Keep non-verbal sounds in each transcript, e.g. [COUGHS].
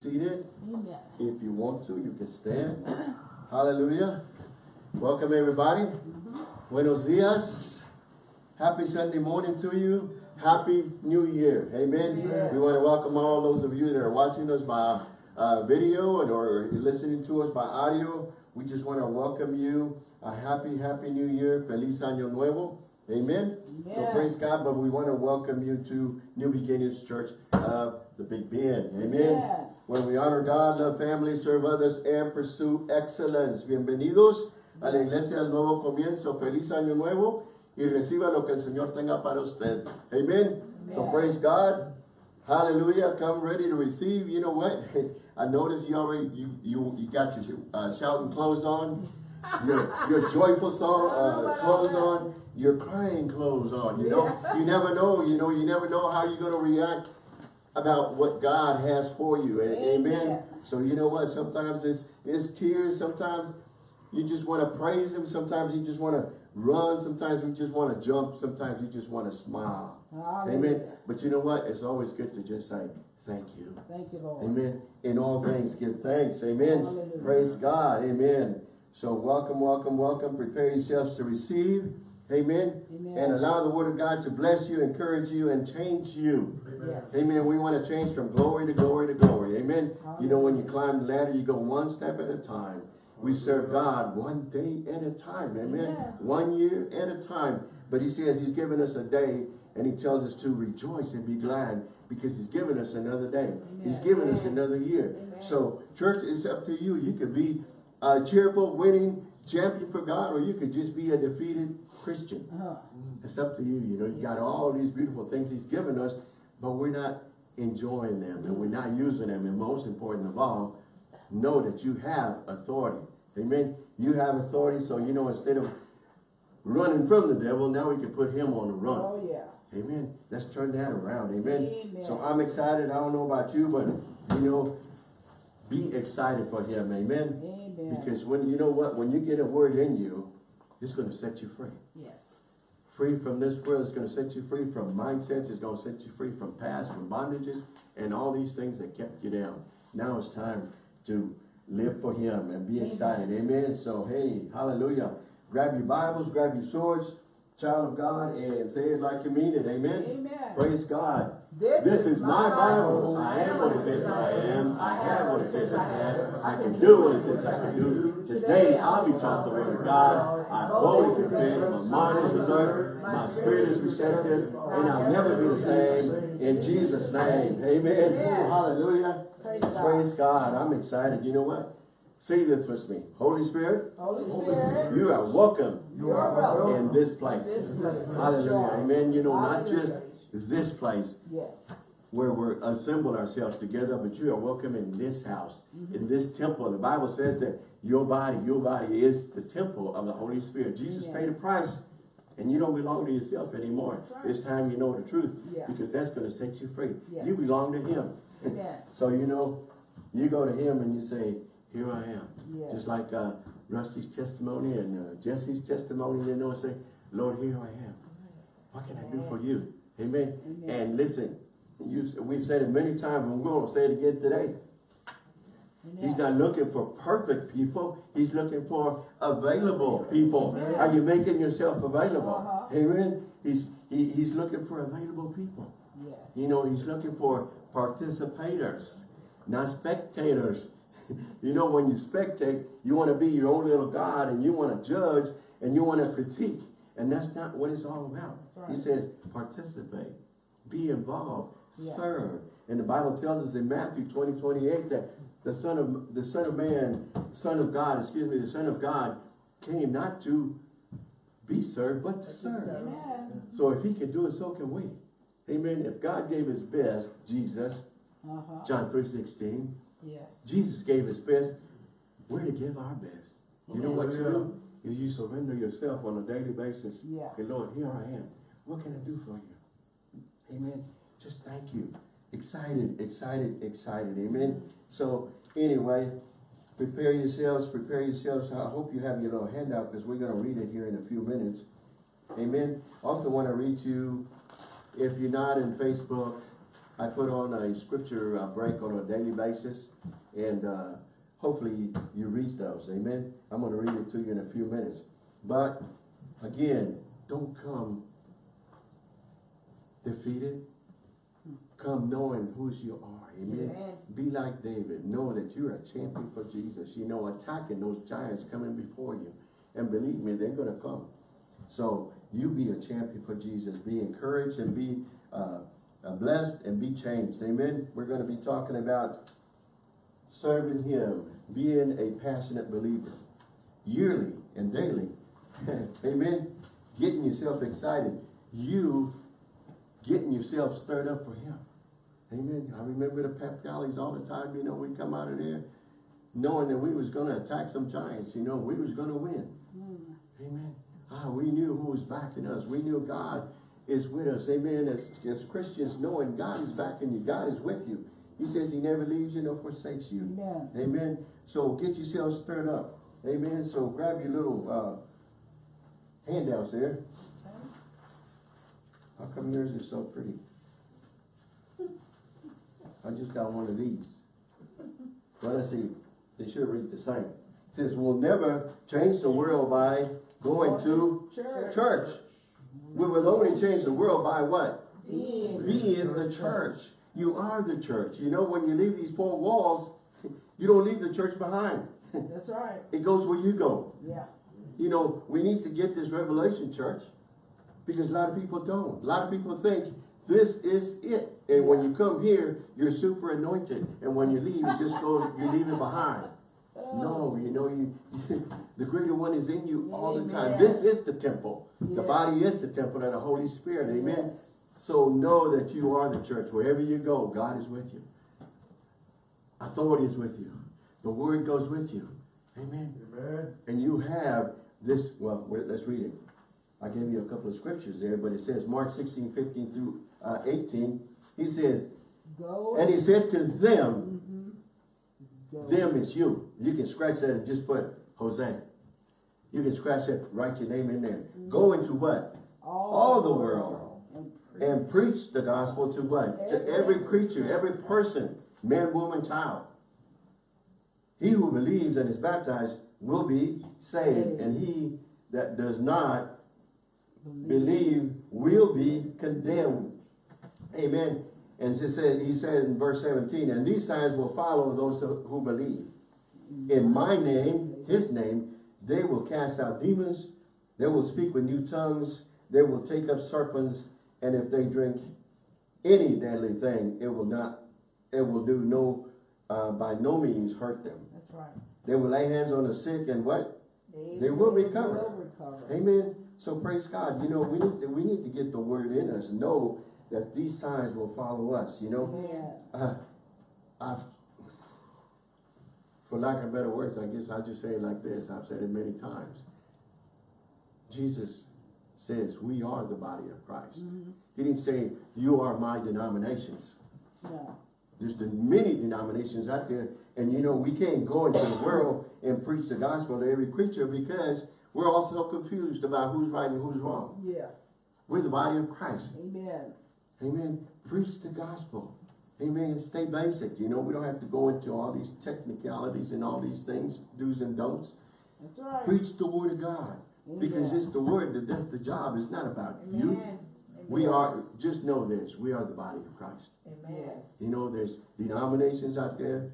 seated. Amen. If you want to, you can stand. Hallelujah. Welcome everybody. Buenos dias. Happy Sunday morning to you. Happy New Year. Amen. Yes. We want to welcome all those of you that are watching us by uh, video and or listening to us by audio. We just want to welcome you. A happy, happy New Year. Feliz Año Nuevo. Amen. So praise God, but we want to welcome you to New Beginnings Church of the Big Bend. Amen. Yes. Where we honor God, love family, serve others, and pursue excellence. Bienvenidos a la iglesia del nuevo comienzo. Feliz año nuevo y reciba lo que el Señor tenga para usted. Amen. So praise God. Hallelujah. Come ready to receive. You know what? [LAUGHS] I noticed you already you you, you got your uh, shouting clothes on. Your your joyful song [LAUGHS] uh, clothes on. Your crying clothes on. You know, you never know. You know, you never know how you're gonna react about what God has for you. Amen. Amen. So you know what? Sometimes it's it's tears. Sometimes you just want to praise Him. Sometimes you just want to run. Sometimes you just want to jump. Sometimes you just want to smile. Amen. But you know what? It's always good to just say thank you. Thank you, Lord. Amen. In all things, give thanks. Amen. Hallelujah. Praise God. Amen. So welcome, welcome, welcome. Prepare yourselves to receive. Amen. Amen. And allow the word of God to bless you, encourage you, and change you. Yes. Amen. We want to change from glory to glory to glory. Amen. You know, when you climb the ladder, you go one step at a time. We serve God one day at a time. Amen. Amen. One year at a time. But he says he's given us a day and he tells us to rejoice and be glad because he's given us another day. He's Amen. given us another year. Amen. So church, it's up to you. You could be a cheerful, winning champion for God or you could just be a defeated Christian. Uh-huh. It's up to you. You know, you got all these beautiful things he's given us, but we're not enjoying them and we're not using them. And most important of all, know that you have authority. Amen. You have authority, so you know, instead of running from the devil, now we can put him on the run. Oh, yeah. Amen. Let's turn that around. Amen. Amen. So I'm excited. I don't know about you, but you know, be excited for him. Amen. Amen. Because when you know what, when you get a word in you, it's going to set you free Yes. free from this world. It's going to set you free from mindsets. It's going to set you free from past, from bondages, and all these things that kept you down. Now it's time to live for Him and be Amen. excited. Amen. So, hey, hallelujah. Grab your Bibles, grab your swords, child of God, and say it like you mean it. Amen. Amen. Praise God. This This is my my Bible. Bible. I am what it says I am. I have what it says I have. I can do what it says I can do. Today I'll be taught the word of God. I boldly confess my mind is alert, my spirit is receptive, and I'll never be the same. In Jesus' name. Amen. Amen. Hallelujah. Praise God. Praise God. I'm excited. You know what? Say this with me. Holy Spirit, Holy Spirit, you are welcome you are welcome. in this place. This place. Hallelujah. Amen. You know, not just this place, Yes. where we're assembled ourselves together, but you are welcome in this house, mm-hmm. in this temple. The Bible says that your body, your body is the temple of the Holy Spirit. Jesus Amen. paid a price, and you don't belong to yourself anymore. Right. It's time you know the truth, Yeah. because that's going to set you free. Yes. You belong to Him. Amen. [LAUGHS] So, you know, you go to Him and you say, here I am. Yes. Just like uh, Rusty's testimony and uh, Jesse's testimony, you know, say, Lord, here I am. What can I do for you? Amen. Amen. And listen, you, we've said it many times, and we're going to say it again today. He's not looking for perfect people. He's looking for available people. Are you making yourself available? Uh-huh. Amen. He's he, he's looking for available people. Yes. You know, he's looking for participators, not spectators. [LAUGHS] you know, when you spectate, you want to be your own little God and you want to judge and you want to critique. And that's not what it's all about. That's He says, participate, be involved, Yeah. serve. And the Bible tells us in Matthew 20, 28 that the Son of the Son of Man, Son of God, excuse me, the Son of God came not to be served, but to serve. Amen. So if he can do it, so can we. Amen. If God gave his best, Jesus, Uh-huh. John 3 16, Yes. Jesus gave his best, we're to give our best. You know what you do? Is you surrender yourself on a daily basis. Yeah. Hey Lord, here I am. What can I do for you? Amen. Just thank you. Excited, excited, excited. Amen. So anyway, prepare yourselves, prepare yourselves. I hope you have your little handout because we're going to read it here in a few minutes. Amen. Also want to read to you, if you're not in Facebook, I put on a scripture uh, break on a daily basis, and uh, hopefully you read those, amen? I'm gonna read it to you in a few minutes. But, again, don't come defeated. Come knowing whose you are, amen? Amen. Be like David, know that you're a champion for Jesus, you know, attacking those giants coming before you. And believe me, they're gonna come. So, you be a champion for Jesus, be encouraged and be uh, blessed and be changed, amen? We're gonna be talking about serving Him, being a passionate believer, yearly and daily, [LAUGHS] amen? Getting yourself excited, you getting yourself stirred up for Him. Amen. I remember the pep rallies all the time, you know, we come out of there knowing that we was gonna attack some giants, you know, we was gonna win. Amen. Ah, we knew who was backing us. We knew God is with us. Amen. As, as Christians, knowing God is backing you, God is with you. He says he never leaves you nor forsakes you. Amen. Amen. So get yourself stirred up. Amen. So grab your little uh, handouts there. How come yours is so pretty? I just got one of these. Well, let's see. They should read the same. It says, we'll never change the world by going to Church. church. We will only change the world by what? Being. Being the church. You are the church. You know, when you leave these four walls, [LAUGHS] you don't leave the church behind. [LAUGHS] That's right. It goes where you go. Yeah. You know, we need to get this revelation, church, because a lot of people don't. A lot of people think this is it. And when you come here, you're super anointed. And when you leave, you just go, you leave it behind. No, you know, you, [LAUGHS] the greater one is in you all the time. Amen. This is the temple. The body is the temple of the Holy Spirit. Amen. Yes. So know that you are the church. Wherever you go, God is with you. Authority is with you. The word goes with you. Amen. Amen. And you have this, well, wait, let's read it. I gave you a couple of scriptures there, but it says Mark 16, 15 through uh, 18. He says, Go. and he said to them. Them is you. You can scratch that and just put Jose. You can scratch that, write your name in there. Go into what? all the world. And preach. And preach the gospel to what? To every creature, every person, man, woman, child. He who believes and is baptized will be saved, and he that does not believe will be condemned. Amen. And he said, he said in verse 17, and these signs will follow those who believe. In my name, his name, they will cast out demons, they will speak with new tongues, they will take up serpents, and if they drink any deadly thing, it will not, it will do no, uh, by no means hurt them. That's right. They will lay hands on the sick and what? They will recover. will recover. Amen. So praise God. You know, we need to, we need to get the word in us. Know that these signs will follow us. You know, Yeah. uh, I've, for lack of better words, I guess I'll just say it like this. I've said it many times. Jesus says we are the body of Christ. He didn't say you are my denominations. No. There's the many denominations out there, and you know, we can't go into the world and preach the gospel to every creature because we're all so confused about who's right and who's wrong. Yeah. We're the body of Christ. Amen. Amen. Preach the gospel. Amen. And stay basic. You know, we don't have to go into all these technicalities and all these things, do's and don'ts. That's right. Preach the word of God. Because it's the word that does the job. It's not about you. Amen. We are, just know this, we are the body of Christ. Amen. You know, there's denominations out there,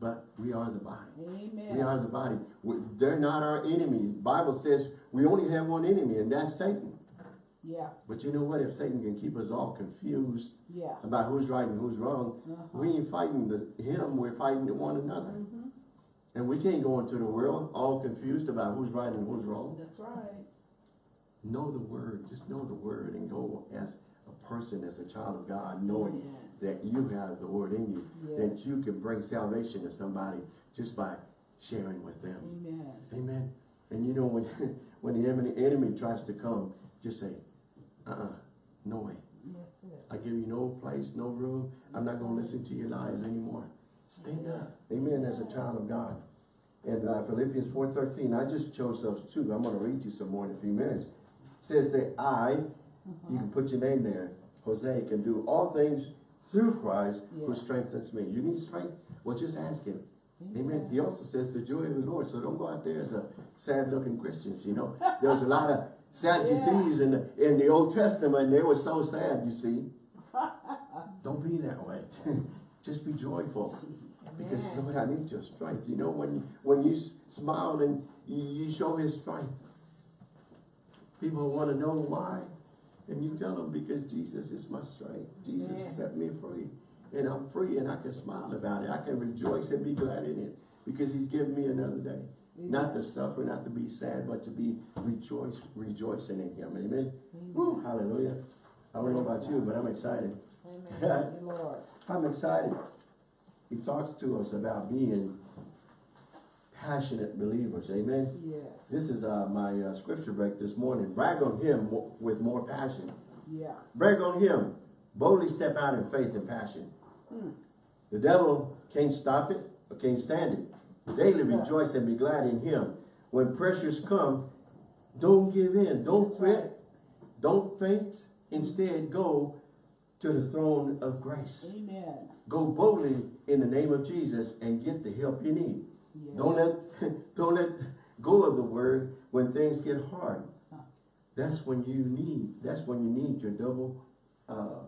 but we are the body. Amen. We are the body. We- They're not our enemy. Bible says we only have one enemy, and that's Satan. Yeah. But you know what? If Satan can keep us all confused Yeah. about who's right and who's wrong, Uh-huh. we ain't fighting the, him, we're fighting one another. Mhm. And we can't go into the world all confused about who's right and who's wrong. That's right. Know the word. Just know the word and go as a person, as a child of God, knowing Amen. that you have the word in you, Yes. that you can bring salvation to somebody just by sharing with them. Amen. Amen. And you know, when, [LAUGHS] when the enemy, enemy tries to come, just say, uh-uh, no way. I give you no place, no room. I'm not going to listen to your lies anymore. Stand up. Amen. As a child of God. And uh, Philippians 4.13, I just chose those two. I'm going to read you some more in a few minutes. says that I, you can put your name there, Jose can do all things through Christ who strengthens me. You need strength? Well, just ask him. Amen. He also says the joy of the Lord. So don't go out there as a sad looking Christians, you know. There's a lot of Sadducees in the in the Old Testament, they were so sad, you see. [LAUGHS] Don't be that way. [LAUGHS] Just be joyful. Because Lord, I need your strength. You know, when when you smile and you, you show his strength, people want to know why. And you tell them because Jesus is my strength. Jesus Amen. set me free. And I'm free and I can smile about it. I can rejoice and be glad in it. Because he's given me another day. Not to suffer, not to be sad, but to be rejoice, rejoicing in him. Amen. Woo, hallelujah. I don't know about you, but I'm excited. Amen. Thank you, Lord. I'm excited. He talks to us about being passionate believers. Amen. Yes. This is uh, my uh, scripture break this morning. Brag on him with more passion. Yeah. Brag on him. Boldly step out in faith and passion. Hmm. The devil can't stop it or can't stand it. Daily rejoice and be glad in him. When pressures come, don't give in. Don't fret. Don't faint. Instead, go to the throne of grace. Amen. Go boldly in the name of Jesus and get the help you need. Yes. Don't let [LAUGHS] don't let go of the word when things get hard. Huh. That's when you need. That's when you need your double. Uh,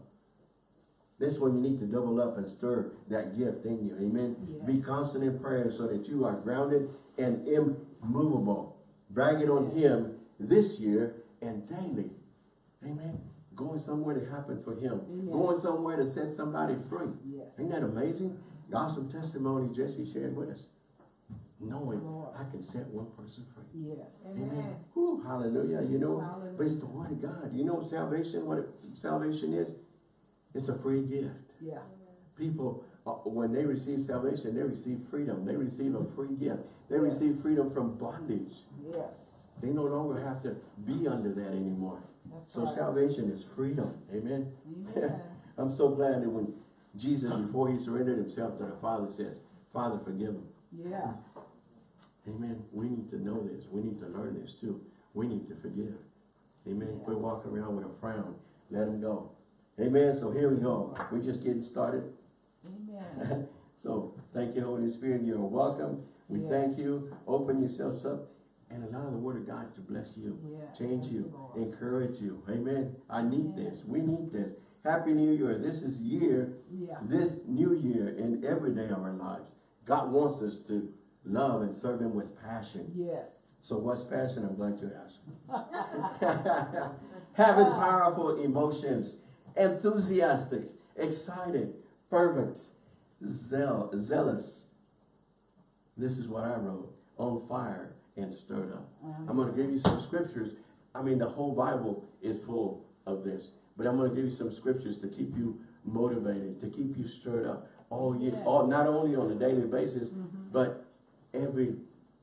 that's when you need to double up and stir that gift in you. Amen. Yes. Be constant in prayer so that you are grounded and immovable. Bragging on Him this year and daily. Amen. Going somewhere to happen for Him. Amen. Going somewhere to set somebody free. Yes. Ain't that amazing? The awesome testimony Jesse shared with us. Knowing Lord. I can set one person free. Yes. Amen. Whew, hallelujah. You know, Hallelujah. but it's the word of God. You know salvation, what it, salvation is? It's a free gift. Yeah. People, uh, when they receive salvation, they receive freedom. They receive a free gift. They Yes. receive freedom from bondage. Yes. They no longer have to be under that anymore. That's So right. salvation is freedom. Amen. Amen. [LAUGHS] I'm so glad that when Jesus, before he surrendered himself to the Father, says, Father, forgive them. Yeah. [LAUGHS] Amen. We need to know this. We need to learn this too. We need to forgive. Amen. Yeah. Quit walking around with a frown. Let him go. Amen. So here we go. We're just getting started. Amen. [LAUGHS] so thank you, Holy Spirit. You're welcome. We Yes. thank you. Open yourselves up and allow the Word of God to bless you, Yes. change you, Lord. encourage you. Amen. I need Amen. this. We need this. Happy New Year. This is year Yeah. this new year in every day of our lives, God wants us to love and serve Him with passion. Yes. So what's passion? I'm glad you asked. [LAUGHS] Having powerful emotions, enthusiastic, excited, fervent, zeal, zealous. This is what I wrote. On fire and stirred up. I'm going to give you some scriptures. I mean, the whole Bible is full of this. But I'm going to give you some scriptures to keep you motivated, to keep you stirred up all year, Yes. all, not only on a daily basis, Mhm. but every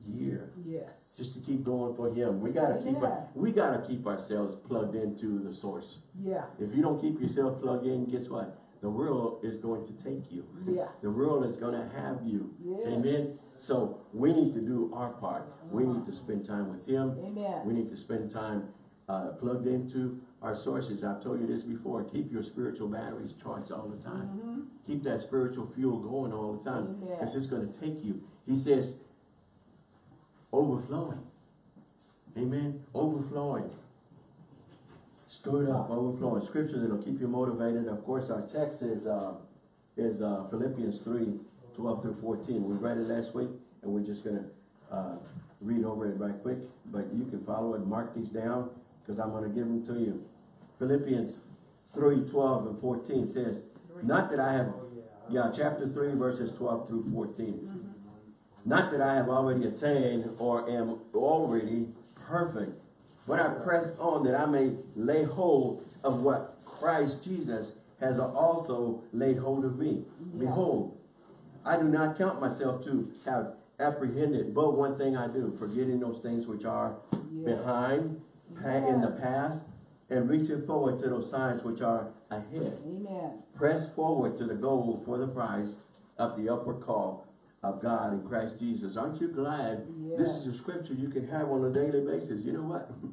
year. Yes. Just to keep going for him. We gotta keep our, we gotta keep ourselves plugged into the source. Yeah. If you don't keep yourself plugged in, guess what? The world is going to take you. Yeah. [LAUGHS] The world is gonna have you. Yes. Amen. So we need to do our part. We need to spend time with him. Amen. We need to spend time uh, plugged into our sources. I've told you this before. Keep your spiritual batteries charged all the time. Mm -hmm. Keep that spiritual fuel going all the time. Because it's going to take you. He says, overflowing. Amen. Overflowing. Stirred up, overflowing. Scriptures that'll keep you motivated. Of course, our text is uh, is uh, Philippians 3, 12 through 14. We read it last week, and we're just going to uh, read over it right quick. But you can follow it, mark these down, because I'm going to give them to you. Philippians 3, 12 and 14 says, Not that I have, yeah, chapter 3, verses 12 through 14. Not that I have already attained or am already perfect, but I press on that I may lay hold of what Christ Jesus has also laid hold of me. Yeah. Behold, I do not count myself to have apprehended, but one thing I do, forgetting those things which are Yeah. behind, pa- in the past, and reaching forward to those signs which are ahead. Amen. Press forward to the goal for the prize of the upward call of God in Christ Jesus. Aren't you glad this is a scripture you can have on a daily basis? You know what? [LAUGHS]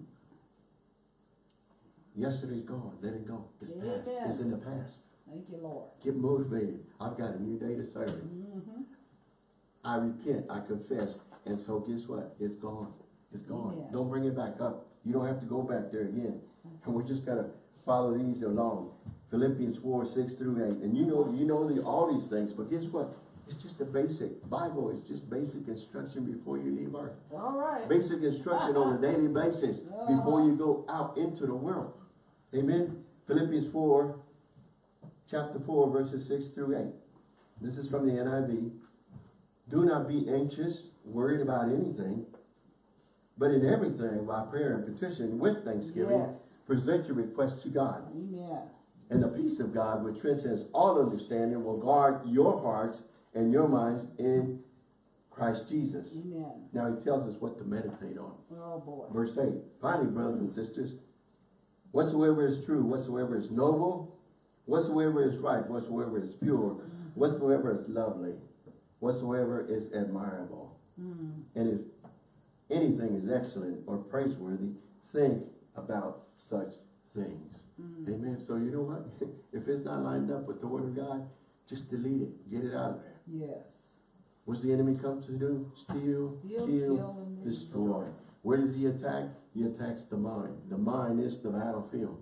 Yesterday's gone. Let it go. It's past. It's in the past. Thank you, Lord. Get motivated. I've got a new day to serve. Mm-hmm. I repent. I confess. And so guess what? It's gone. It's gone. Don't bring it back up. You don't have to go back there again. And we're just gonna follow these along. Philippians 4, 6 through 8. And you know, you know the, all these things, but guess what? It's just the basic. Bible is just basic instruction before you leave earth. All right. Basic instruction on a [LAUGHS] daily basis before you go out into the world. Amen. Philippians 4, chapter 4, verses 6 through 8. This is from the NIV. Do not be anxious, worried about anything, but in everything, by prayer and petition, with thanksgiving, Yes. present your requests to God. Amen. And the peace of God, which transcends all understanding, will guard your hearts and your minds in Christ Jesus. Amen. Now he tells us what to meditate on. Oh, boy. Verse 8. Finally, brothers and sisters, whatsoever is true, whatsoever is noble, whatsoever is right, whatsoever is pure, whatsoever is lovely, whatsoever is admirable. Mm. And if anything is excellent or praiseworthy, think about such things. Mm. Amen. So you know what? [LAUGHS] if it's not lined up with the word of God, just delete it. Get it out of there. Yes. What's the enemy comes to do? Steal, Steal, kill, kill, destroy. Where does he attack? He attacks the mind. The mind is the battlefield.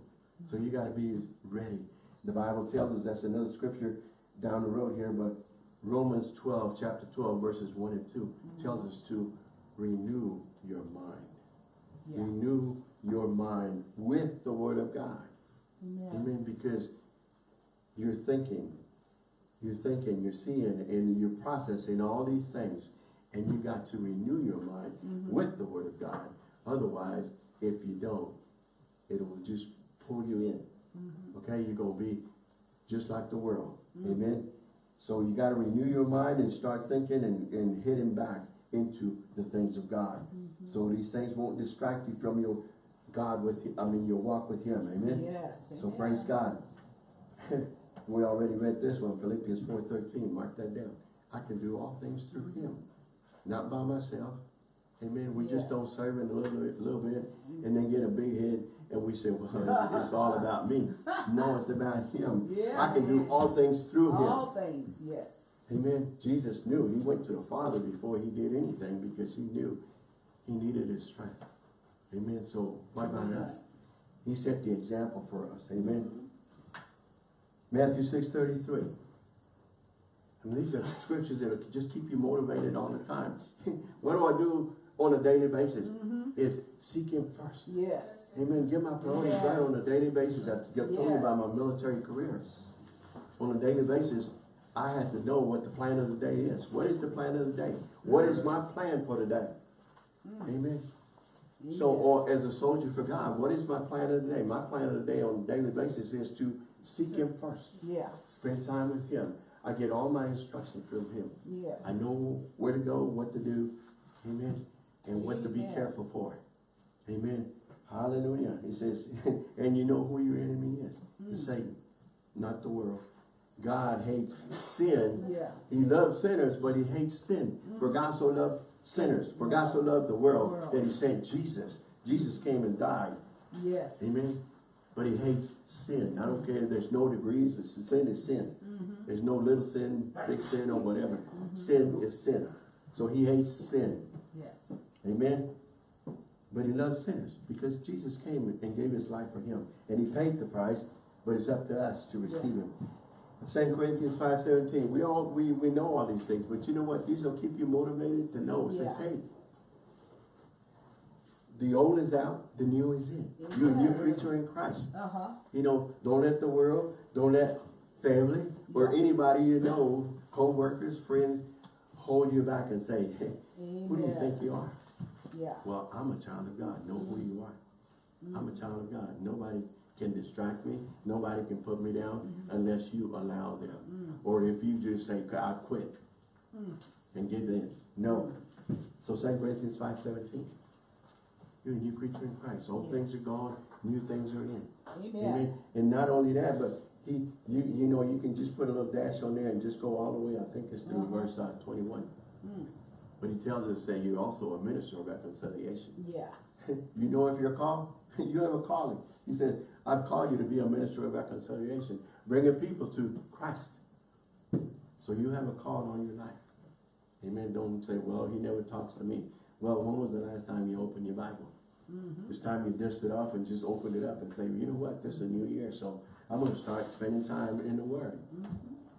So you got to be ready. The Bible tells us, that's another scripture down the road here, but Romans 12, chapter 12, verses 1 and 2, mm-hmm. tells us to renew your mind. Yeah. Renew your mind with the word of God. Amen. Amen. Because you're thinking, you're thinking, you're seeing, and you're processing all these things. And you got to renew your mind Mhm. with the word of God. Otherwise, if you don't, it will just pull you in. Mhm. Okay? You're going to be just like the world. Mhm. Amen. So you got to renew your mind and start thinking and, and hitting back into the things of God. Mhm. So these things won't distract you from your God with, I mean, your walk with Him. Amen. Yes. So amen. praise God. [LAUGHS] we already read this one, Philippians 4.13. Mark that down. I can do all things through him, not by myself. Amen. We just don't serve him a little bit, little bit, and then get a big head, and we say, well, it's, it's all about me. No, it's about him. Yeah. I can do all things through him. All things, yes. Amen. Jesus knew. He went to the Father before he did anything because he knew he needed his strength. Amen. So what about us? He set the example for us. Amen. Mm-hmm. Matthew 6.33. And these are scriptures that just keep you motivated all the time. [LAUGHS] what do I do on a daily basis? Mhm. Is seek him first. Yes. Amen. Get my priorities right on a daily basis. I told you Yes. about my military career. On a daily basis, I had to know what the plan of the day is. What is the plan of the day? What is my plan for the day? Amen. So, or as a soldier for God, what is my plan of the day? My plan of the day on a daily basis is to seek Him first. Yeah. Spend time with Him. I get all my instruction from Him. Yes. I know where to go, what to do. Amen. And what to be careful for. Amen. Hallelujah. He says, [LAUGHS] and you know who your enemy is. Mm. It's Satan, not the world. God hates sin. Yeah. He loves sinners, but he hates sin. For God so loved sinners. For God so loved the world, World. that he sent Jesus. Jesus came and died. Yes. Amen. But he hates sin. I don't care. There's no degrees. It's- Sin is sin. Mhm. There's no little sin, big sin, or whatever. Mm-hmm. Sin is sin. So he hates sin. Yes. Amen. But he loves sinners because Jesus came and gave his life for him. And he paid the price, but it's up to us to receive him. 2 Corinthians 5.17, we all we, we know all these things, but you know what? These will keep you motivated to know. It says, hey, the old is out, the new is in. You're a new Amen. creature in Christ. Uh-huh. You know, don't let the world, don't let family or Yeah. anybody you know, co-workers, friends, hold you back and say, hey, who do you think you are? Yeah. Well, I'm a child of God. Know who you are. I'm a child of God. Nobody can distract me. Nobody can put me down mm-hmm. unless you allow them. Mm. Or if you just say, I quit mm. and give in. No. Mm. So 2 Corinthians 5.17. You're a new creature in Christ. Old things are gone. New things are in. Amen. And not only that, but he, you, you know, you can just put a little dash on there and just go all the way. I think it's through Uh-huh. verse uh, 21. Mm. But he tells us that you're also a minister of reconciliation. Yeah. [LAUGHS] You know if you're called? [LAUGHS] You have a calling. He says, I've called you to be a minister of reconciliation, bringing people to Christ. So you have a call on your life. Amen. Don't say, well, he never talks to me. Well, when was the last time you opened your Bible? Mm-hmm. It's time you dust it off and just open it up and say, you know what, this is a new year, so I'm gonna start spending time in the Word.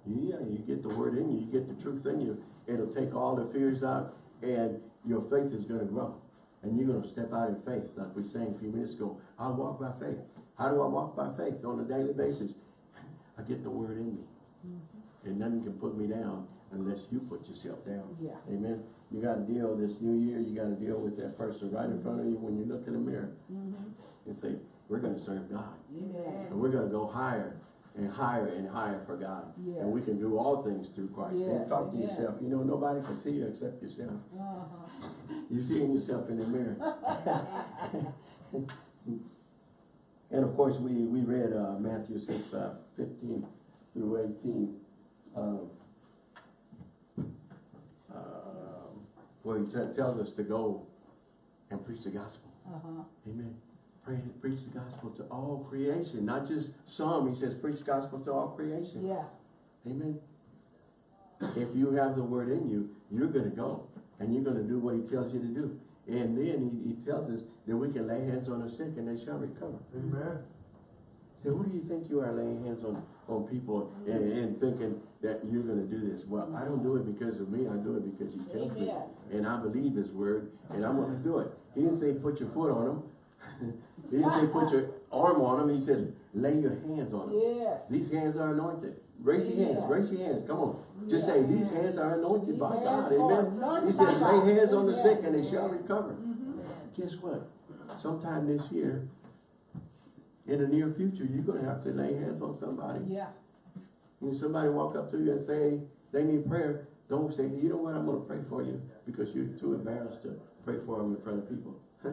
Yeah, you get the Word in you, you get the truth in you, it'll take all the fears out, and your faith is gonna grow. And you're gonna step out in faith, like we sang a few minutes ago. I walk by faith. How do I walk by faith on a daily basis? [LAUGHS] I get the Word in me. And nothing can put me down unless you put yourself down. Yeah. Amen. You gotta deal this new year, you gotta deal with that person right in front of you when you look in the mirror Mm-hmm. and say, we're gonna serve God. Amen. And we're gonna go higher and higher and higher for God. And we can do all things through Christ. Yes, talk to amen. yourself. You know, nobody can see you except yourself. Uh-huh. [LAUGHS] You seeing yourself in the mirror. [LAUGHS] and of course, we, we read uh, Matthew 6, uh, 15 through 18. Um, where he tells us to go and preach the gospel. Uh-huh. Amen. Pray, preach the gospel to all creation, not just some. He says, preach the gospel to all creation. Yeah. Amen. If you have the word in you, you're going to go and you're going to do what he tells you to do. And then he, he tells us that we can lay hands on the sick and they shall recover. Amen. So who do you think you are laying hands on, on people and, and thinking that you're going to do this? Well, I don't do it because of me. I do it because he tells me. And I believe his word and I'm going to do it. He didn't say put your foot on him. [LAUGHS] he didn't say put your arm on him. He said lay your hands on him. Yes. These hands are anointed. Raise your hands, raise your hands. Come on. Just say, these hands are anointed by God. Amen. He God. lay hands on the sick and they shall recover. Mm-hmm. Guess what? Sometime this year, in the near future, you're gonna have to lay hands on somebody. Yeah. When somebody walk up to you and say, they need prayer, don't say, you know what, I'm gonna pray for you, because you're too embarrassed to pray for them in front of people. [LAUGHS]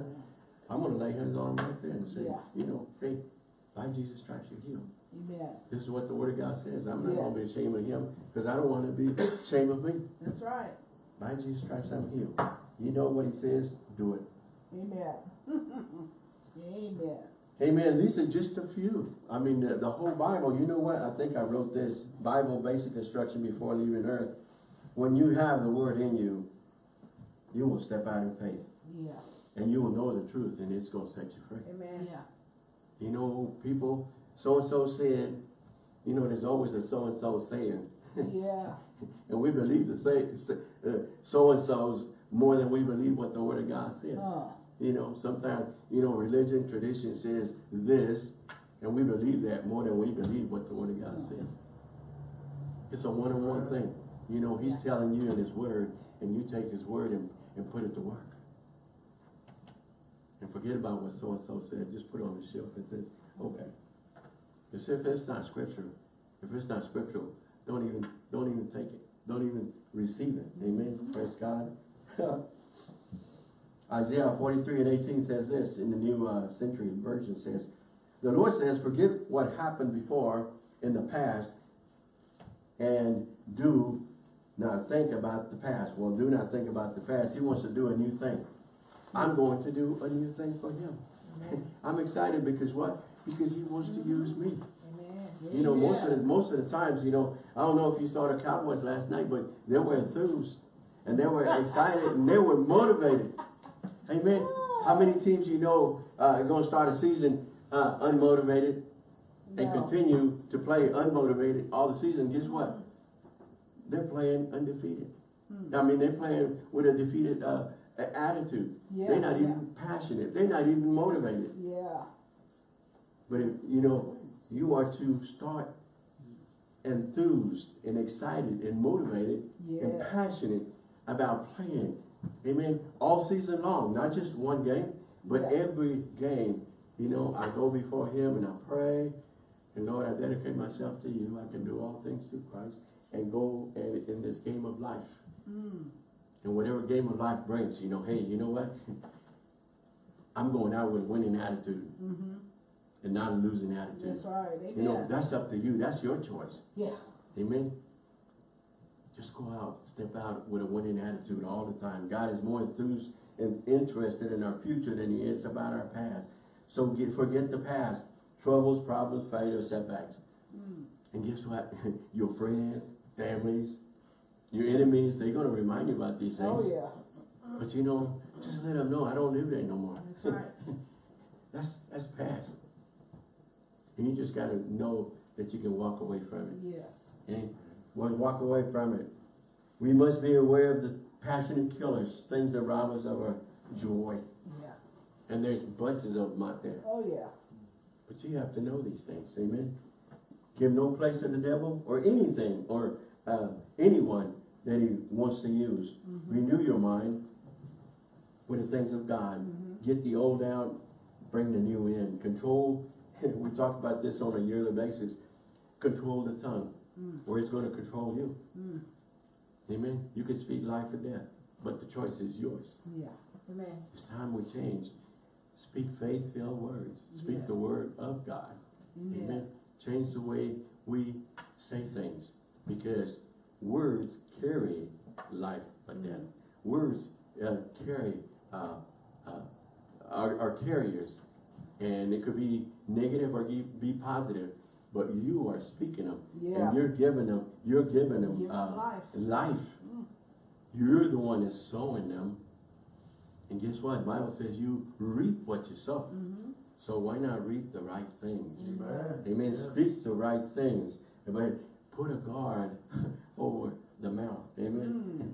I'm gonna lay hands on them right there and say, Yeah. you know, hey, by Jesus Christ, you're healed. Amen. This is what the word of God says. I'm not gonna be ashamed of him, because I don't wanna be [COUGHS] ashamed of me. That's right. By Jesus Christ, I'm healed. You know what he says, do it. Amen. [LAUGHS] Amen. Amen. These are just a few. I mean, the, the whole Bible, you know what? I think I wrote this Bible basic instruction before leaving earth. When you have the word in you, you will step out in faith. Yeah. And you will know the truth and it's gonna set you free. Amen. Yeah. You know, people, so-and-so said, you know, there's always a so-and-so saying. Yeah. [LAUGHS] And we believe the say, say- uh, so-and-so's more than we believe what the word of God says. Uh, You know, sometimes, you know, religion, tradition says this, and we believe that more than we believe what the word of God says. It's a one-on-one thing. You know, he's telling you in his word, and you take his word and, and put it to work. And forget about what so-and-so said, just put it on the shelf and say, okay. Because if it's not scripture, if it's not scriptural, don't even, don't even take it. Don't even receive it. Amen. Praise God. [LAUGHS] Isaiah 43 and 18 says this in the New uh, Century Version says, The Lord says, forget what happened before in the past and do not think about the past. Well, do not think about the past. He wants to do a new thing. I'm going to do a new thing for him. [LAUGHS] I'm excited because what? Because he wants to use me. Amen. You know, most of the, most of the times, you know, I don't know if you saw the Cowboys last night, but they were enthused and they were [LAUGHS] excited and they were motivated. Amen. How many teams you know uh, are going to start a season uh, unmotivated and No. continue to play unmotivated all the season? Guess what? They're playing undefeated. Hmm. I mean, they're playing with a defeated uh, attitude. Yeah, they're not yeah. even passionate. They're not even motivated. Yeah. But if, you know, you are to start enthused and excited and motivated and passionate about playing. Amen. All season long, not just one game, but Yeah. every game. You know, I go before him and I pray. And Lord, I dedicate myself to you. I can do all things through Christ and go and, in this game of life. Mm. And whatever game of life brings, you know, hey, you know what? [LAUGHS] I'm going out with a winning attitude Mm-hmm. and not a losing attitude. That's right. Amen. You know, that's up to you. That's your choice. yeah. Amen. Just go out, step out with a winning attitude all the time. God is more enthused and interested in our future than he is about our past. So get, forget the past. Troubles, problems, failures, setbacks. Mm. And guess what? [LAUGHS] Your friends, families, your enemies, they're gonna remind you about these things. Oh, yeah. But you know, just let them know I don't live there no more. That's right. [LAUGHS] That's, that's past. And you just gotta know that you can walk away from it. Yes. Okay? Well, walk away from it. We must be aware of the passionate killers, things that rob us of our joy. Yeah. And there's bunches of them out there. Oh, yeah. But you have to know these things, amen? Give no place to the devil or anything or uh, anyone that he wants to use. Mm-hmm. Renew your mind with the things of God. Mhm. Get the old out, bring the new in. Control, [LAUGHS] we talk about this on a yearly basis. Control the tongue, Mm. or it's going to control you. Amen? You can speak life or death, but the choice is yours. Yeah. Amen. It's time we change. Speak faith-filled words. Speak the word of God. Amen. Amen. Change the way we say things because words carry life or death. Words uh, carry uh, uh, are, are carriers, and it could be negative or be positive, but you are speaking them, Yeah. and you're giving them. You're giving them Give 'em uh, life. life. Mm. You're the one that's sowing them, and guess what? Bible says you reap what you sow. Mm-hmm. So why not reap the right things? Amen. Amen. Yes. Speak the right things. Amen. Put a guard [LAUGHS] over the mouth. Amen.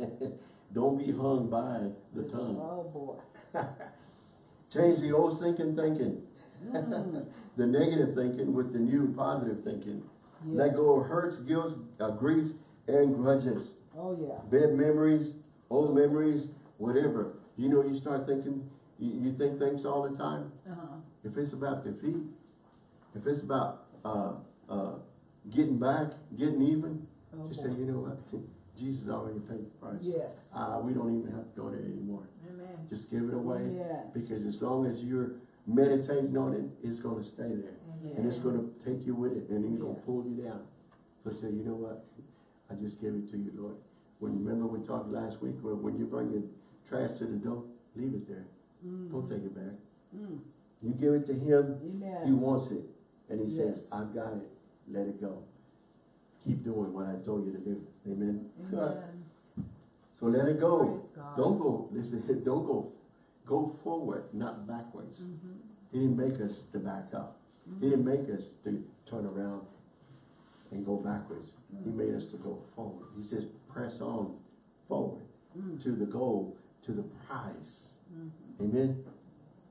[LAUGHS] Don't be hung by the tongue. Oh, boy. [LAUGHS] Change the old thinking thinking, Mm. [LAUGHS] the negative thinking with the new positive thinking. Let go of hurts, guilt, uh, griefs, and grudges. Oh, yeah. Bad memories, old memories, whatever. You know, you start thinking, you, you think things all the time. Uh-huh. If it's about defeat, if it's about uh, uh, getting back, getting even, Oh, just say, you know what? [LAUGHS] Jesus already paid the price. Yes. Uh, we don't even have to go there anymore. Amen. Just give it away. Amen. Because as long as you're meditating on it, it's going to stay there. And it's going to take you with it and it's going to pull you down. So say, you know what? I just give it to you, Lord. When remember we talked last week where when you bring your trash to the door, leave it there. Mm. Don't take it back. Mm. You give it to him, Amen. he wants it. And he says, I've got it. Let it go. Keep doing what I told you to do. Amen. Amen. [LAUGHS] So let it go. Don't go, listen, [LAUGHS] don't go, go forward, not backwards. Mhm. He didn't make us to back up. He didn't make us to turn around and go backwards. He made us to go forward. He says, press on forward Mm. to the goal, to the prize. Mhm. Amen.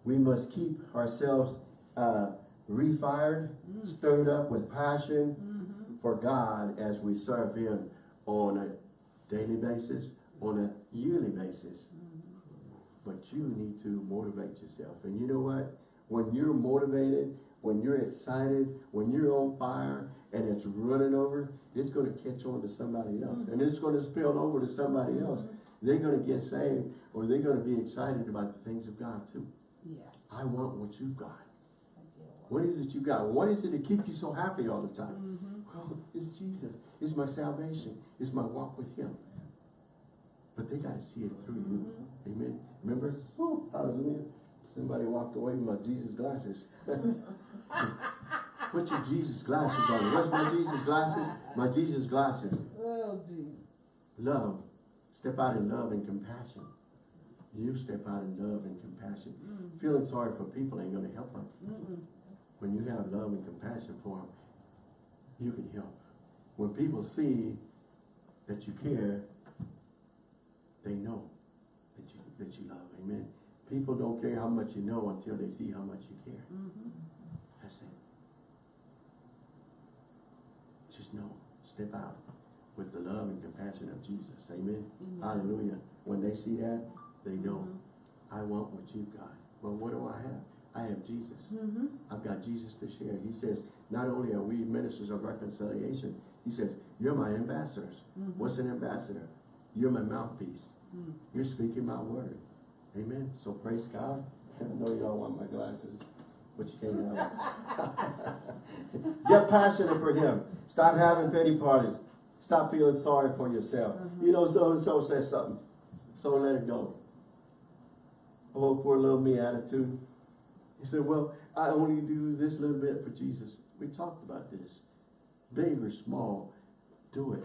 We must keep ourselves uh, refired, stirred up with passion Mhm. for God as we serve Him on a daily basis, on a yearly basis. But you need to motivate yourself. And you know what? When you're motivated, when you're excited, when you're on fire and it's running over, it's going to catch on to somebody else. Mm-hmm. And it's going to spill over to somebody else. Mm-hmm. They're going to get saved or they're going to be excited about the things of God too. Yes. I want what you've got. Thank you, Lord. What is it you got? What is it to keep you so happy all the time? Mhm. Well, it's Jesus. It's my salvation. It's my walk with Him. But they got to see it through you. Mm-hmm. Amen. Remember? Woo, hallelujah. Somebody walked away with my Jesus glasses. [LAUGHS] Put your Jesus glasses on. What's my Jesus glasses? My Jesus glasses. Oh, geez. Love. Step out in love and compassion. You step out in love and compassion. Mm. Feeling sorry for people ain't going to help them. Mm-mm. When you have love and compassion for them, you can help. When people see that you care, they know that you love. Amen. People don't care how much you know until they see how much you care. Mhm. That's it. Just know. Step out with the love and compassion of Jesus. Amen. Amen. Hallelujah. When they see that, they know. Mhm. I want what you've got. Well, what do I have? I have Jesus. Mhm. I've got Jesus to share. He says, not only are we ministers of reconciliation, he says, you're my ambassadors. Mhm. What's an ambassador? You're my mouthpiece. Mm. You're speaking my word. Amen. So praise God. [LAUGHS] I know y'all want my glasses, but you can't have them. [LAUGHS] Get passionate for him. Stop having pity parties. Stop feeling sorry for yourself. You know, so and so says something. So let it go. Oh, poor little me attitude. He said, well, I only do this little bit for Jesus. We talked about this. Big or small, do it.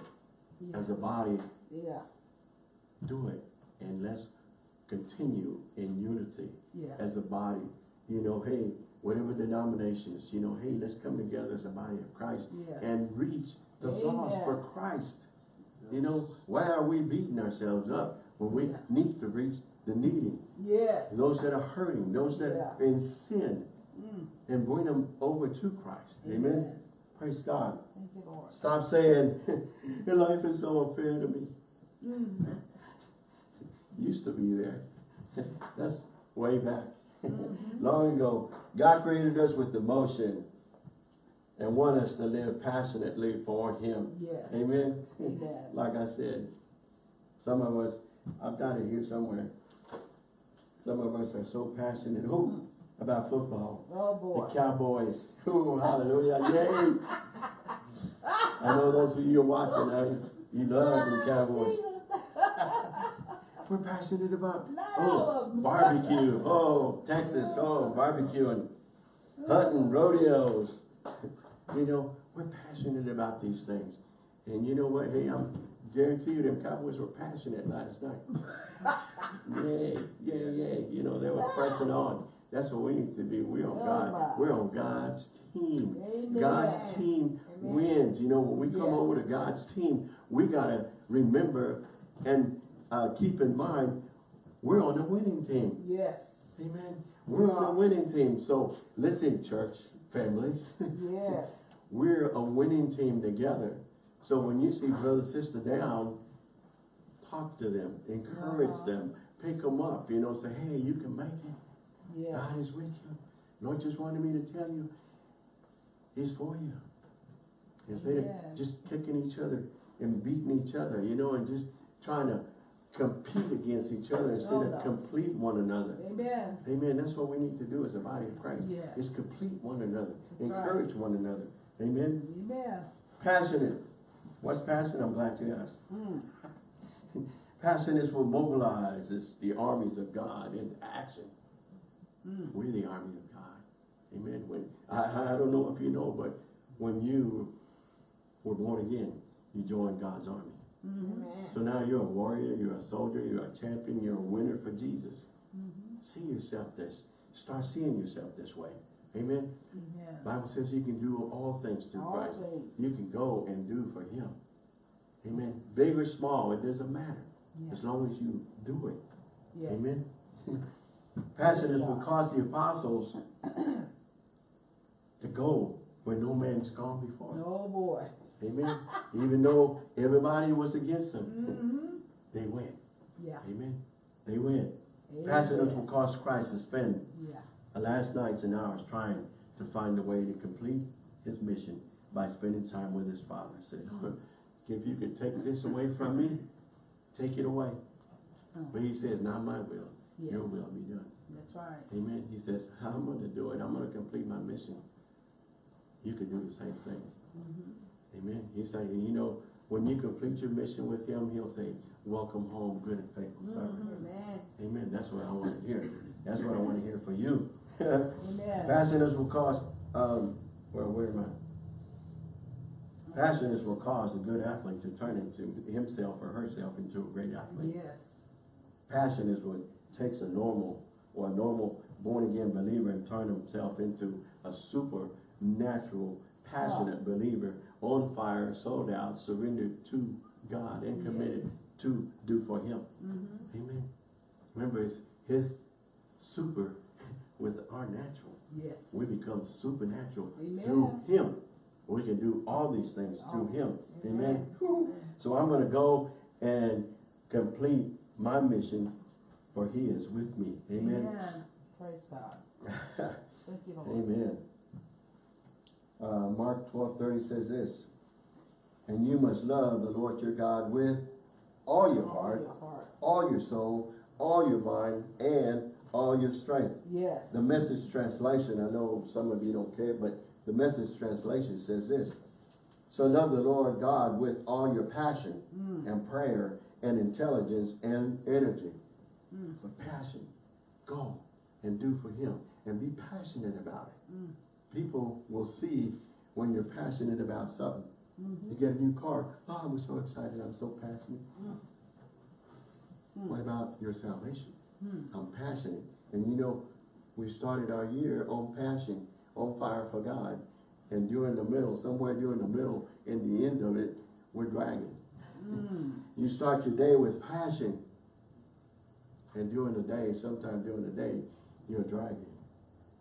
As a body, Yeah, do it. And let's continue in unity yeah. as a body. You know, hey, whatever denominations, you know, hey, let's come together as a body of Christ Yes. and reach the lost for Amen. Christ. You know, why are we beating ourselves up when we Yeah. need to reach the needy, Yes. those that are hurting, those that are in sin, Mm. and bring them over to Christ? Amen. Praise God. You. Stop saying, [LAUGHS] your life is so unfair to me. Mm. Used to be there. [LAUGHS] That's way back. Mhm. Long ago, God created us with emotion and want us to live passionately for Him. Yes. Amen. Amen. Like I said, some of us, I've got it here somewhere. Some of us are so passionate ooh, about football. Oh, boy. The. Cowboys. [LAUGHS] Ooh, hallelujah. Yay. [LAUGHS] I know those of you are watching, I, you love the Cowboys. We're passionate about oh, barbecue. Oh, Texas. Oh, barbecue and hunting, rodeos. [LAUGHS] You know, we're passionate about these things. And you know what? Hey, I'm guarantee you them Cowboys were passionate last night. yay, yay, yay. You know, they were pressing on. That's what we need to be. We're on Oh, God. We're on God's team. Amen. God's team Amen. wins. You know, when we come Yes. over to God's team, we gotta remember and uh, keep in mind, we're on a winning team. Yes. Amen. We're on a winning team. So listen, church family, Yes. [LAUGHS] we're a winning team together. So when you see brother, sister down, talk to them, encourage Uh-huh. them, pick them up, you know, say, hey, you can make it. Yes. God is with you. Lord just wanted me to tell you, He's for you. Instead Amen. of just kicking each other and beating each other, you know, and just trying to compete against each other instead of complete one another. Amen. Amen. That's what we need to do as a body of Christ. Yes. Is complete one another. That's right. encourage one another. Amen. Amen. Passionate. What's passion? I'm glad you asked. [LAUGHS] Mm. Passion is what mobilizes the armies of God into action. Mm. We're the army of God. Amen. When I, I I don't know if you know, but when you were born again, you joined God's army. So now you're a warrior, you're a soldier, you're a champion, you're a winner for Jesus. Mhm. See yourself this. Start seeing yourself this way. Amen. Amen. Bible says you can do all things through All Christ. things. You can go and do for Him. Amen. Big or small, it doesn't matter. Yeah. As long as you do it. Yes. Amen. Passion is what caused the apostles [COUGHS] to go where no man's gone before. Oh, boy. Amen. Even though everybody was against them, Mm-hmm. [LAUGHS] they went. Yeah. Amen. They went. Passion is Amen. what caused Christ to spend Yeah. the last nights and hours trying to find a way to complete his mission by spending time with his father. He said, [LAUGHS] if you could take this away from me, take it away. But he says, not my will, your will be done. That's right. Amen. He says, I'm going to do it. I'm going to complete my mission. You can do the same thing. Mhm. Amen. He's saying, you know, when you complete your mission with him, he'll say, welcome home, good and faithful servant. Amen. Amen. That's what I want to hear. That's what I want to hear for you. Amen. [LAUGHS] Passion is what caused, um, well, where am I? Passion is what caused a good athlete to turn into himself or herself into a great athlete. Yes. Passion is what takes a normal or a normal born again believer and turn himself into a supernatural, passionate believer, on fire, sold out, surrendered to God and committed Yes. to do for Him. Mm-hmm. Amen. Remember, it's His super [LAUGHS] with our natural. Yes. We become supernatural Amen. through Him. We can do all these things through Him. things. Amen. Amen. So I'm going to go and complete my mission, for He is with me. Amen. Praise God. [LAUGHS] Thank you, Lord. Amen. Uh, Mark twelve thirty says this, and you must love the Lord your God with all your All heart, your heart. all your soul, all your mind, and all your strength. Yes. The message translation, I know some of you don't care, but the message translation says this. So love the Lord God with all your passion Mm. and prayer and intelligence and energy. Mm. With passion, go. and do for him and be passionate about it. Mm. People will see when you're passionate about something. Mhm. You get a new car. Oh, I'm so excited. I'm so passionate. Mm. What about your salvation? Mm. I'm passionate. And you know, we started our year on passion, on fire for God. And during the middle, somewhere during the middle, in the end of it, we're dragging. Mm. You start your day with passion. And during the day, sometime during the day, you're dragging.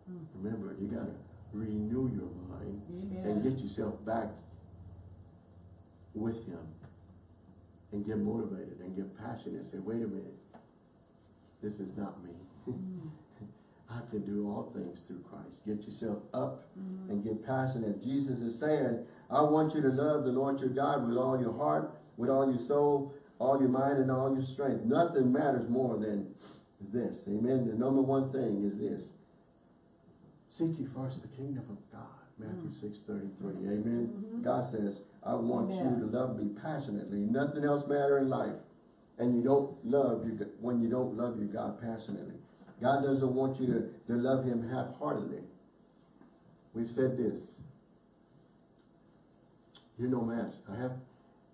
Mm. Remember, you gotta renew your mind and get yourself back with him. And get motivated and get passionate. Say, wait a minute. This is not me. Mm. [LAUGHS] I can do all things through Christ. Get yourself up Mhm. and get passionate. Jesus is saying, I want you to love the Lord your God with all your heart, with all your soul, all your mind, and all your strength. Nothing matters more than this. Amen. The number one thing is this. Seek ye first the kingdom of God. Matthew six thirty three. Amen. Mhm. God says, I want Amen. you to love me passionately. Nothing else matter in life. And you don't love you when you don't love your God passionately. God doesn't want you to, to love him half-heartedly. We've said this. You're no match. I have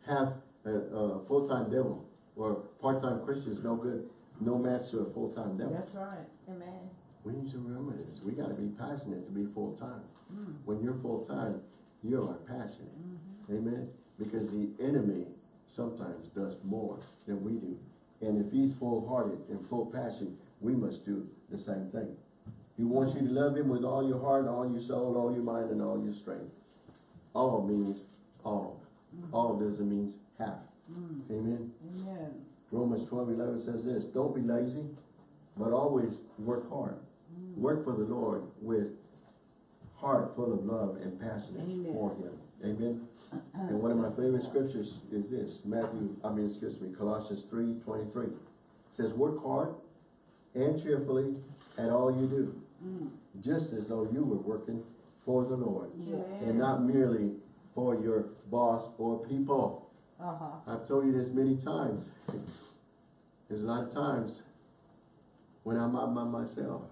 have a, a full-time devil or part-time Christian is no good, no match to a full-time devil. That's right. Amen. We need to remember this. We gotta be passionate to be full-time. Mm. When you're full-time, you are passionate. Mhm. Amen? Because the enemy sometimes does more than we do. And if he's full-hearted and full passion, we must do the same thing. He wants you to love him with all your heart, all your soul, all your mind, and all your strength. All means all. All doesn't mean half. Mm. Amen? Amen. Romans twelve eleven says this, don't be lazy, but always work hard. Work for the Lord with heart full of love and passion Amen. for him. Amen? And one of my favorite scriptures is this, Matthew, I mean, excuse me, Colossians three twenty-three. Says, work hard and cheerfully at all you do, Mm. just as though you were working for the Lord, Yes. and not merely for your boss or people. Uh-huh. I've told you this many times. There's a lot of times when I'm out by myself.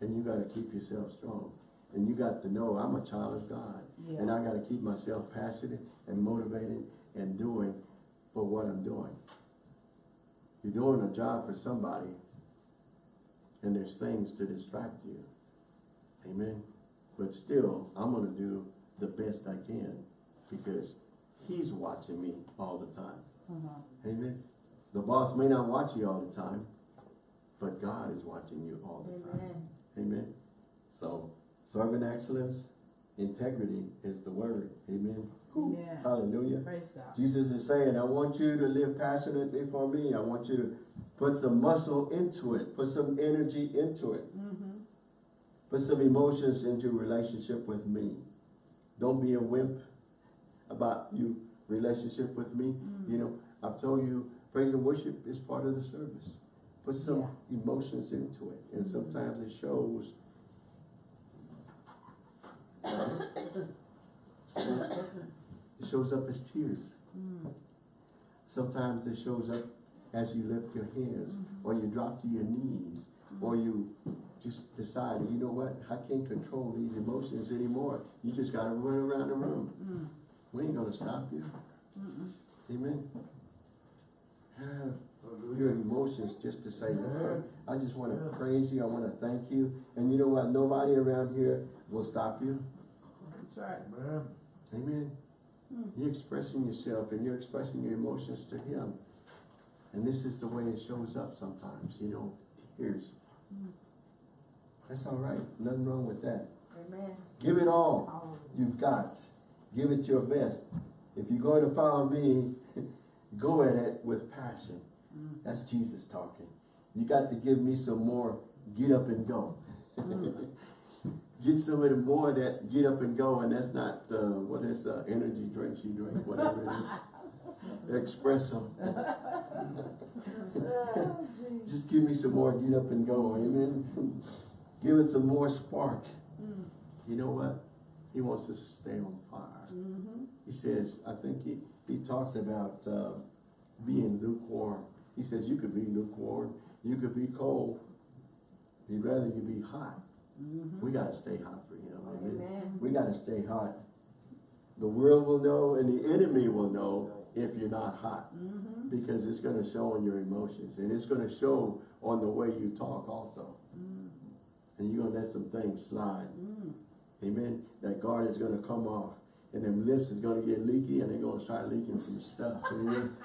And you gotta keep yourself strong. And you got to know I'm a child of God. And I gotta keep myself passionate and motivated and doing for what I'm doing. You're doing a job for somebody and there's things to distract you. Amen. But still, I'm gonna do the best I can because he's watching me all the time. Uh-huh. Amen. The boss may not watch you all the time, but God is watching you all the time. Amen. Amen. So, servant excellence, integrity is the word. Amen. Amen. Hallelujah. Praise God. Jesus is saying, I want you to live passionately for me. I want you to put some muscle into it, put some energy into it, Mm-hmm. put some emotions into relationship with me. Don't be a wimp about you relationship with me. Mm. You know, I've told you, praise and worship is part of the service. Put some emotions into it. And sometimes it shows it shows up as tears. Mm. Sometimes it shows up as you lift your hands, Mhm. or you drop to your knees, or you just decide, you know what, I can't control these emotions anymore. You just gotta run around the room. Mm. We ain't gonna stop you. Amen. Have your emotions just to say, Lord, I just wanna praise you, I wanna thank you. And you know what, nobody around here will stop you. That's right. Man. Amen. Mm. You're expressing yourself and you're expressing your emotions to Him. And this is the way it shows up sometimes, you know, tears. Mm. That's all right. Nothing wrong with that. Amen. Give it all All you've got. Give it your best. If you're going to follow me, [LAUGHS] go at it with passion. Mm. That's Jesus talking. You got to give me some more get up and go. Mm. [LAUGHS] Get some of the more of that get up and go, and that's not uh, what is uh, energy drinks you drink, whatever it is. Espresso. Oh. [LAUGHS] Just give me some more get up and go, amen. [LAUGHS] give it some more spark. Mm. You know what? He wants us to stay on fire. Mm-hmm. He says, I think he, he talks about uh, being lukewarm. He says you could be lukewarm, you could be cold, He'd rather you be hot. Mm-hmm. We gotta stay hot for him, amen? Amen. We gotta stay hot. The world will know and the enemy will know if you're not hot. Mm-hmm. Because it's gonna show on your emotions and it's gonna show on the way you talk also. And you're gonna let some things slide. Mm. Amen. That guard is gonna come off and them lips is gonna get leaky and they're gonna start leaking some stuff. Amen.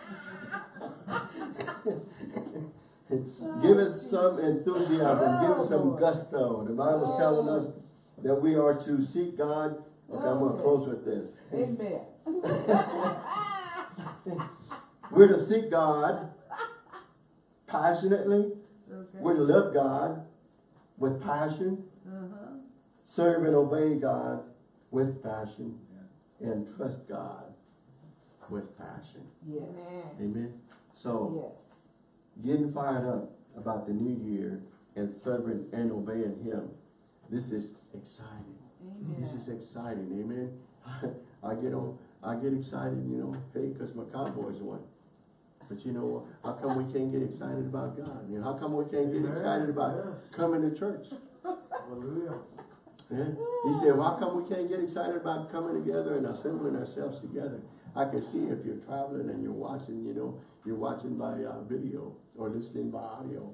[LAUGHS] give it some enthusiasm, give it some gusto. The Bible's telling us that we are to seek God. Okay, I'm gonna close with this. Amen. [LAUGHS] We're to seek God passionately. Okay. We're to love God with passion. Uh-huh. serve and obey God with passion and trust God with passion. Yes. Amen. So Yes. getting fired up about the new year and serving and obeying him. This is exciting. This is exciting. Amen. [LAUGHS] I get on I get excited, you know, hey, because my Cowboys won. But you know, how come we can't get excited about God? You know, how come we can't get excited about coming to church? Hallelujah. Yeah. He said, well, how come we can't get excited about coming together and assembling ourselves together? I can see if you're traveling and you're watching, you know, you're watching by uh, video or listening by audio.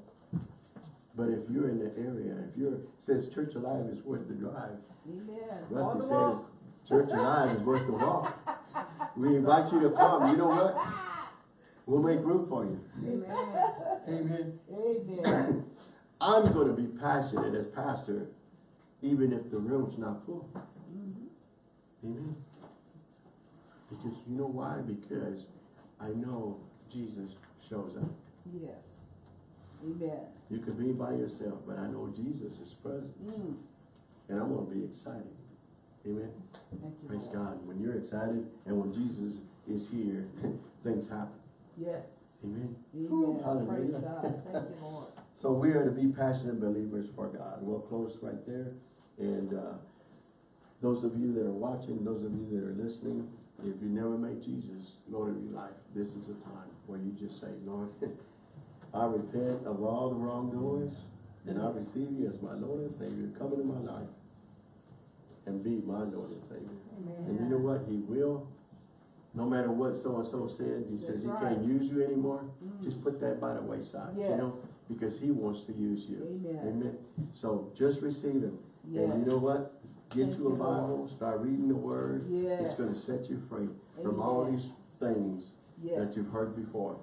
But if you're in the area, if you're, says Church Alive is worth the drive. Amen. Rusty says walk. Church Alive is worth the walk. We invite you to come. You know what? We'll make room for you. Amen. Amen. Amen. [CLEARS THROAT] I'm going to be passionate as pastor, even if the room's not full. Amen. Because you know why? Because I know Jesus shows up. Yes. Amen. You could be by yourself, but I know Jesus is present. Mm. And I'm going to be excited. Amen. Thank you, Praise Lord. God. When you're excited and when Jesus is here, [LAUGHS] things happen. Yes. Amen. Amen. Praise Hallelujah. God. Thank you, Lord. [LAUGHS] So we are to be passionate believers for God. We'll close right there. And uh, those of you that are watching, those of you that are listening, if you never made Jesus Lord of your life, this is a time where you just say, Lord, [LAUGHS] I repent of all the wrongdoings and I receive you as my Lord and Savior. Come into my life and be my Lord and Savior. Amen. And you know what? He will. No matter what so-and-so said, he says he right. can't use you anymore. Mm. Just put that by the wayside, you know, because he wants to use you. Amen. Amen. So just receive him. And you know what? Get Thank you a you, Lord. Bible, start reading the word. Yes. It's gonna set you free from all these things Yes. that you've heard before.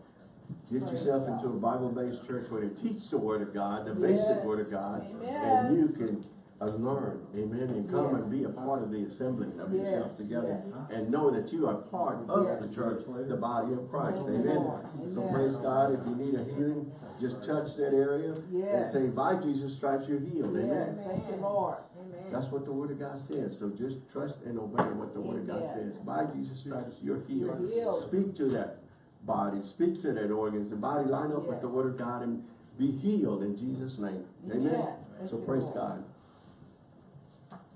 Get Praise yourself God. into a Bible-based church where they teach the word of God, the Yes. basic word of God. Amen. And you can learn, amen, and come and be a part of the assembling of Yes, yourself together. yes. And know that you are part of Yes. the church, the body of Christ, you, amen. So praise God, if you need a healing, just touch that area and say, by Jesus stripes you're healed, Yes. amen. Thank you, Lord. That's what the word of God says. So just trust and obey what the word of God says. By Jesus stripes, you're healed. You're healed. Speak to that body. Speak to that organs. The body line up with the word of God and be healed in Jesus' name. Amen. Amen. So praise God.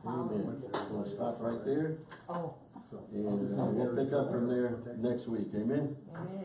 Amen. We'll stop right there Oh, and uh, we'll pick up from there next week. Amen. amen.